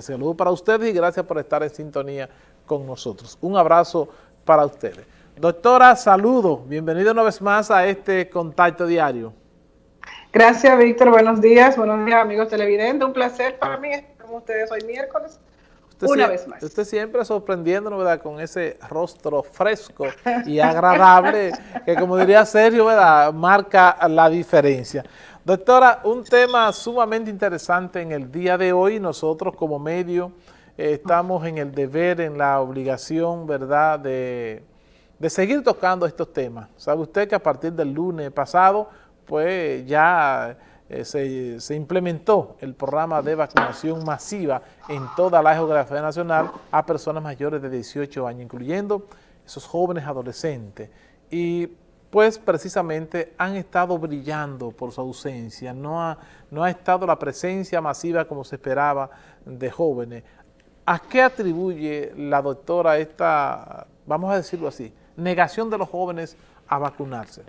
Saludos para ustedes y gracias por estar en sintonía con nosotros. Un abrazo para ustedes. Doctora, saludos. Bienvenido una vez más a este contacto diario. Gracias, Víctor. Buenos días. Buenos días, amigos televidentes. Un placer para mí estar con ustedes hoy miércoles. una vez más. Usted siempre sorprendiéndonos, ¿verdad? Con ese rostro fresco y agradable que, como diría Sergio, ¿verdad? Marca la diferencia. Doctora, un tema sumamente interesante en el día de hoy. Nosotros como medio eh, estamos en el deber, en la obligación, ¿verdad?, de, seguir tocando estos temas. Sabe usted que a partir del lunes pasado, pues ya eh, se, se, implementó el programa de vacunación masiva en toda la geografía nacional a personas mayores de 18 años, incluyendo esos jóvenes adolescentes. Y pues precisamente han estado brillando por su ausencia, no ha, no ha estado la presencia masiva como se esperaba de jóvenes. ¿A qué atribuye la doctora esta, vamos a decirlo así, negación de los jóvenes a vacunarse?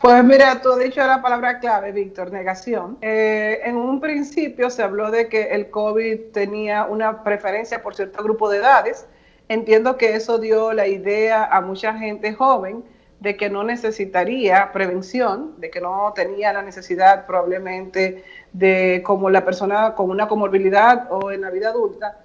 Pues mira, tú has dicho la palabra clave, Víctor, negación. Eh, en un principio se habló de que el COVID tenía una preferencia por cierto grupo de edades. Entiendo que eso dio la idea a mucha gente joven de que no necesitaría prevención, de que no tenía la necesidad probablemente de, como la persona con una comorbilidad o en la vida adulta,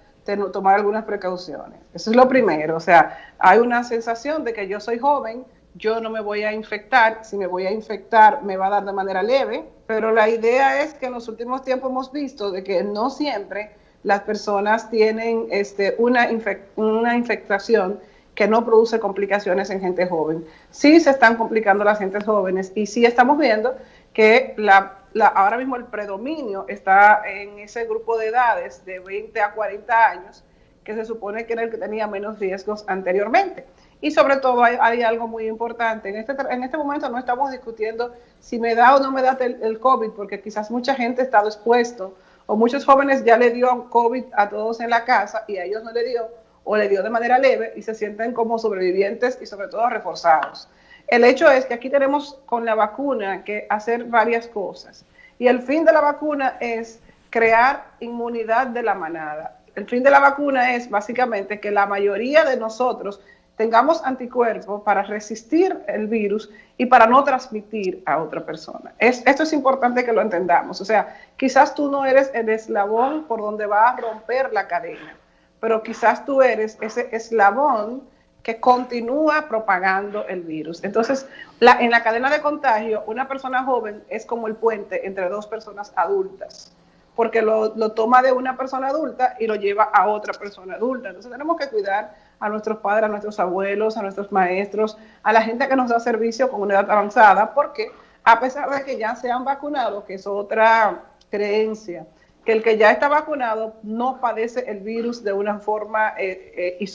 tomar algunas precauciones. Eso es lo primero, o sea, hay una sensación de que yo soy joven, yo no me voy a infectar, si me voy a infectar me va a dar de manera leve, pero la idea es que en los últimos tiempos hemos visto de que no siempre las personas tienen este, una, una infectación que no produce complicaciones en gente joven. Sí se están complicando las gentes jóvenes y sí estamos viendo que la, ahora mismo el predominio está en ese grupo de edades de 20 a 40 años, que se supone que era el que tenía menos riesgos anteriormente. Y sobre todo hay, algo muy importante. En este, en este momento no estamos discutiendo si me da o no me da el, el COVID, porque quizás mucha gente ha estado expuesto o muchos jóvenes ya le dio COVID a todos en la casa y a ellos no le dio o le dio de manera leve y se sienten como sobrevivientes y sobre todo reforzados. El hecho es que aquí tenemos con la vacuna que hacer varias cosas y el fin de la vacuna es crear inmunidad de la manada. El fin de la vacuna es básicamente que la mayoría de nosotros tengamos anticuerpos para resistir el virus y para no transmitir a otra persona. Es, esto es importante que lo entendamos. O sea, quizás tú no eres el eslabón por donde va a romper la cadena, pero quizás tú eres ese eslabón que continúa propagando el virus. Entonces, en la cadena de contagio, una persona joven es como el puente entre dos personas adultas, porque lo, lo, toma de una persona adulta y lo lleva a otra persona adulta. Entonces, tenemos que cuidar a nuestros padres, a nuestros abuelos, a nuestros maestros, a la gente que nos da servicio con una edad avanzada, porque a pesar de que ya se han vacunado, que es otra creencia, que el que ya está vacunado no padece el virus de una forma eh, eh.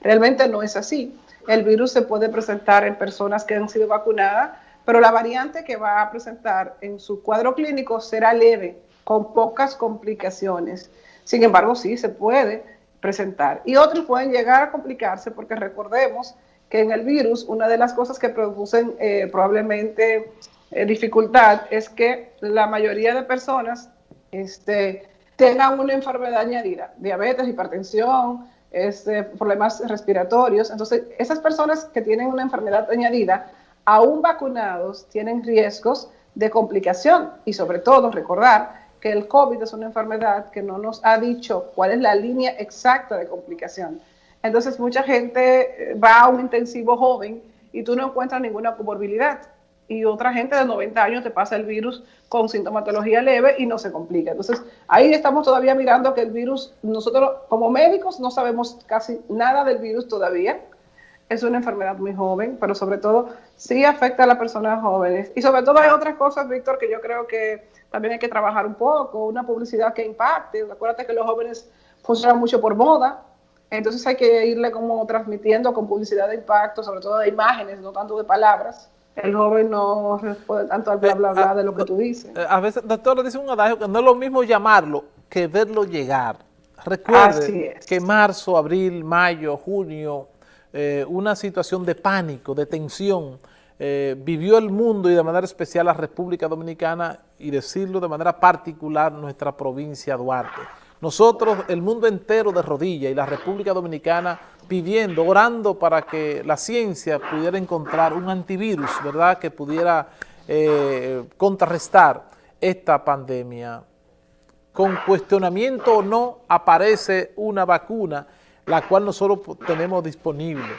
Realmente no es así. El virus se puede presentar en personas que han sido vacunadas, pero la variante que va a presentar en su cuadro clínico será leve, con pocas complicaciones. Sin embargo, sí se puede presentar. Y otros pueden llegar a complicarse porque recordemos que en el virus una de las cosas que producen eh, probablemente dificultad es que la mayoría de personas este, tengan una enfermedad añadida, diabetes, hipertensión, este, problemas respiratorios. Entonces, esas personas que tienen una enfermedad añadida, aún vacunados, tienen riesgos de complicación y sobre todo recordar que el COVID es una enfermedad que no nos ha dicho cuál es la línea exacta de complicación. Entonces, mucha gente eh, va a un intensivo joven y tú no encuentras ninguna comorbilidad y otra gente de 90 años te pasa el virus con sintomatología leve y no se complica. Entonces, ahí estamos todavía mirando que el virus, nosotros como médicos no sabemos casi nada del virus todavía. Es una enfermedad muy joven, pero sobre todo sí afecta a las personas jóvenes. Y sobre todo hay otras cosas, Víctor, que yo creo que también hay que trabajar un poco, una publicidad que impacte. Acuérdate que los jóvenes funcionan mucho por moda, entonces hay que irle como transmitiendo con publicidad de impacto, sobre todo de imágenes, no tanto de palabras el joven no responde tanto al bla, bla, bla eh, de lo que tú dices. Eh, a veces, doctor, dice un adagio que no es lo mismo llamarlo que verlo llegar. Recuerde que marzo, abril, mayo, junio, eh, una situación de pánico, de tensión, eh, vivió el mundo y de manera especial la República Dominicana y decirlo de manera particular nuestra provincia Duarte. Nosotros, el mundo entero de rodillas y la República Dominicana pidiendo, orando para que la ciencia pudiera encontrar un antivirus, ¿verdad?, que pudiera eh, contrarrestar esta pandemia. Con cuestionamiento o no, aparece una vacuna, la cual nosotros tenemos disponible.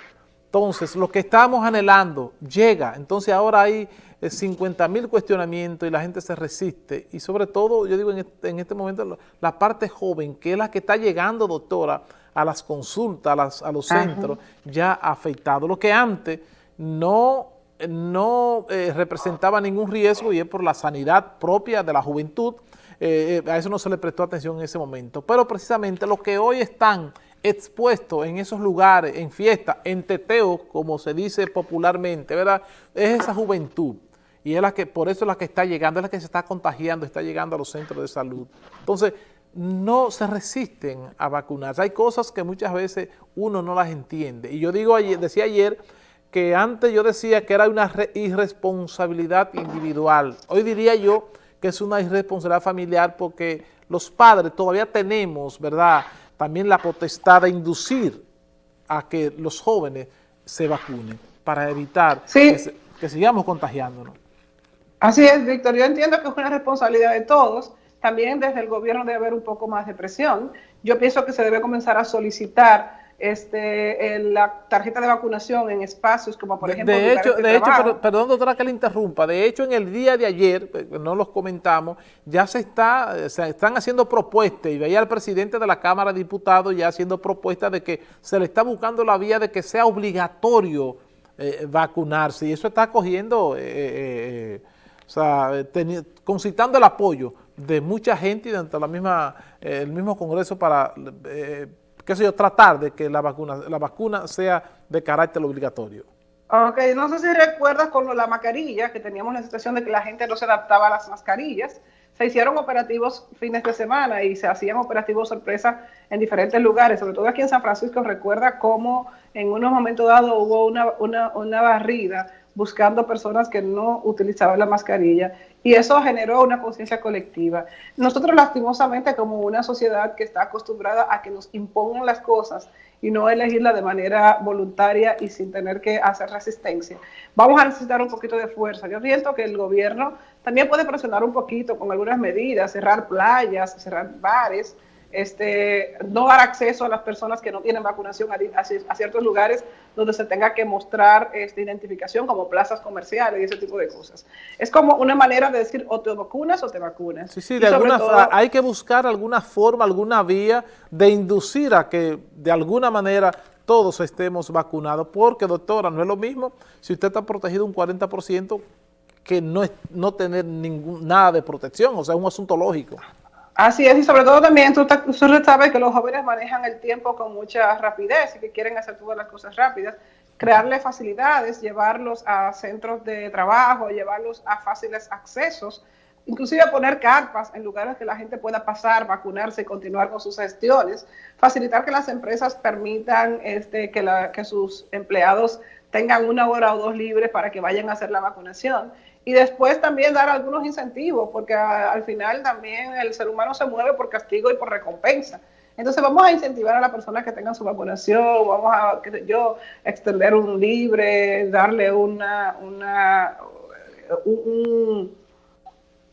Entonces, lo que estamos anhelando llega. Entonces, ahora hay 50 eh, mil cuestionamientos y la gente se resiste. Y sobre todo, yo digo en este, en este, momento, la parte joven, que es la que está llegando, doctora, a las consultas, a, los centros, ya afectado. Lo que antes no, no eh, representaba ningún riesgo y es por la sanidad propia de la juventud. Eh, a eso no se le prestó atención en ese momento. Pero precisamente los que hoy están expuesto en esos lugares, en fiestas, en teteo, como se dice popularmente, ¿verdad? Es esa juventud. Y es la que, por eso es la que está llegando, es la que se está contagiando, está llegando a los centros de salud. Entonces, no se resisten a vacunarse. Hay cosas que muchas veces uno no las entiende. Y yo digo, decía ayer que antes yo decía que era una irresponsabilidad individual. Hoy diría yo que es una irresponsabilidad familiar porque los padres todavía tenemos, ¿verdad?, también la potestad de inducir a que los jóvenes se vacunen para evitar que, sigamos contagiándonos. Así es, Víctor. Yo entiendo que es una responsabilidad de todos. También desde el gobierno debe haber un poco más de presión. Yo pienso que se debe comenzar a solicitar este, la tarjeta de vacunación en espacios como por ejemplo... De hecho, de, hecho perdón doctora que le interrumpa, de hecho en el día de ayer, eh, no los comentamos, ya se está eh, se están haciendo propuestas y veía al presidente de la Cámara de Diputados ya haciendo propuestas de que se le está buscando la vía de que sea obligatorio eh, vacunarse y eso está cogiendo, o sea, concitando el apoyo de mucha gente y dentro de la misma, el mismo Congreso para qué sé yo, tratar de que la vacuna, la vacuna sea de carácter obligatorio. Ok, no sé si recuerdas con la mascarilla, que teníamos la situación de que la gente no se adaptaba a las mascarillas, se hicieron operativos fines de semana y se hacían operativos sorpresa en diferentes lugares, sobre todo aquí en San Francisco, recuerda cómo en unos momentos dados hubo una, una, una barrida buscando personas que no utilizaban la mascarilla y eso generó una conciencia colectiva. Nosotros lastimosamente como una sociedad que está acostumbrada a que nos impongan las cosas y no elegirla de manera voluntaria y sin tener que hacer resistencia, vamos a necesitar un poquito de fuerza. Yo siento que el gobierno también puede presionar un poquito con algunas medidas, cerrar playas, cerrar bares, este, no dar acceso a las personas que no tienen vacunación a, ciertos lugares donde se tenga que mostrar esta identificación como plazas comerciales y ese tipo de cosas. Es como una manera de decir o te vacunas o te vacunas. Sí, sí, de alguna hay que buscar alguna forma, alguna vía de inducir a que de alguna manera todos estemos vacunados, porque doctora, no es lo mismo si usted está protegido un 40% que no, es, no tener ningún, nada de protección, o sea, es un asunto lógico. Así es, y sobre todo también tú, tú sabes que los jóvenes manejan el tiempo con mucha rapidez y que quieren hacer todas las cosas rápidas. Crearles facilidades, llevarlos a centros de trabajo, llevarlos a fáciles accesos, inclusive poner carpas en lugares que la gente pueda pasar, vacunarse y continuar con sus gestiones, facilitar que las empresas permitan este, que, la, que sus empleados tengan una hora o dos libres para que vayan a hacer la vacunación y después también dar algunos incentivos, porque al final también el ser humano se mueve por castigo y por recompensa. Entonces vamos a incentivar a las personas que tengan su vacunación, vamos a, qué yo, extender un libre, darle una, una,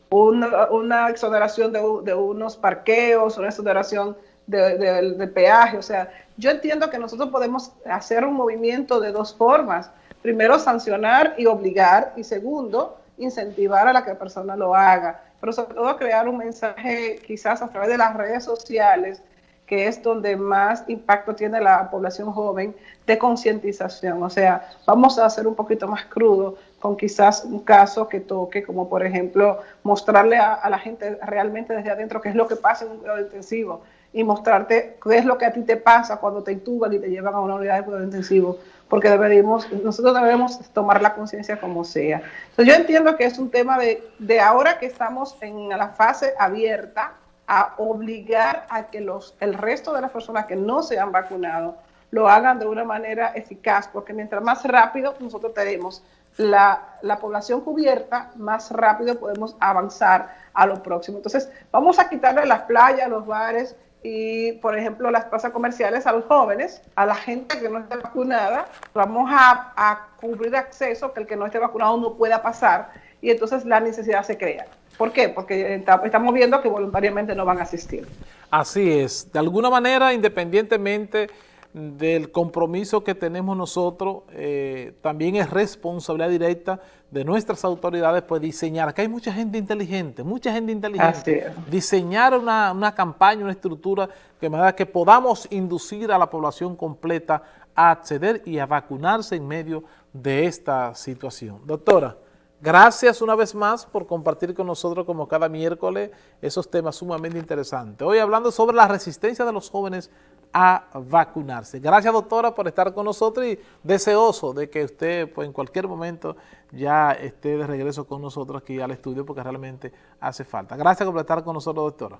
una, exoneración de, unos parqueos, una exoneración de, de peaje. O sea, yo entiendo que nosotros podemos hacer un movimiento de dos formas. Primero, sancionar y obligar, y segundo, incentivar a la que persona lo haga, pero sobre todo crear un mensaje quizás a través de las redes sociales, que es donde más impacto tiene la población joven, de concientización. O sea, vamos a hacer un poquito más crudo con quizás un caso que toque, como por ejemplo, mostrarle a, la gente realmente desde adentro qué es lo que pasa en un cuidado intensivo y mostrarte qué es lo que a ti te pasa cuando te intuban y te llevan a una unidad de cuidado intensivo porque debemos, nosotros debemos tomar la conciencia como sea. Entonces, yo entiendo que es un tema de, de ahora que estamos en la fase abierta a obligar a que los, el resto de las personas que no se han vacunado lo hagan de una manera eficaz, porque mientras más rápido nosotros tenemos la, la, población cubierta, más rápido podemos avanzar a lo próximo. Entonces, vamos a quitarle las playas, los bares y, por ejemplo, las plazas comerciales a los jóvenes, a la gente que no esté vacunada. Vamos a, a cubrir acceso que el que no esté vacunado no pueda pasar y entonces la necesidad se crea. ¿Por qué? Porque estamos viendo que voluntariamente no van a asistir. Así es. De alguna manera, independientemente del compromiso que tenemos nosotros, eh, también es responsabilidad directa de nuestras autoridades pues diseñar, que hay mucha gente inteligente, mucha gente inteligente, diseñar una, una, campaña, una estructura que, que podamos inducir a la población completa a acceder y a vacunarse en medio de esta situación. Doctora, Gracias una vez más por compartir con nosotros como cada miércoles esos temas sumamente interesantes. Hoy hablando sobre la resistencia de los jóvenes a vacunarse. Gracias doctora por estar con nosotros y deseoso de que usted pues, en cualquier momento ya esté de regreso con nosotros aquí al estudio porque realmente hace falta. Gracias por estar con nosotros doctora.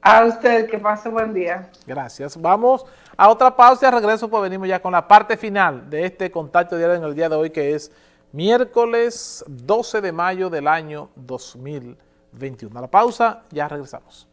A usted, que pase buen día. Gracias. Vamos a otra pausa y al regreso pues venimos ya con la parte final de este contacto diario en el día de hoy que es miércoles 12 de mayo del año 2021. A la pausa, ya regresamos.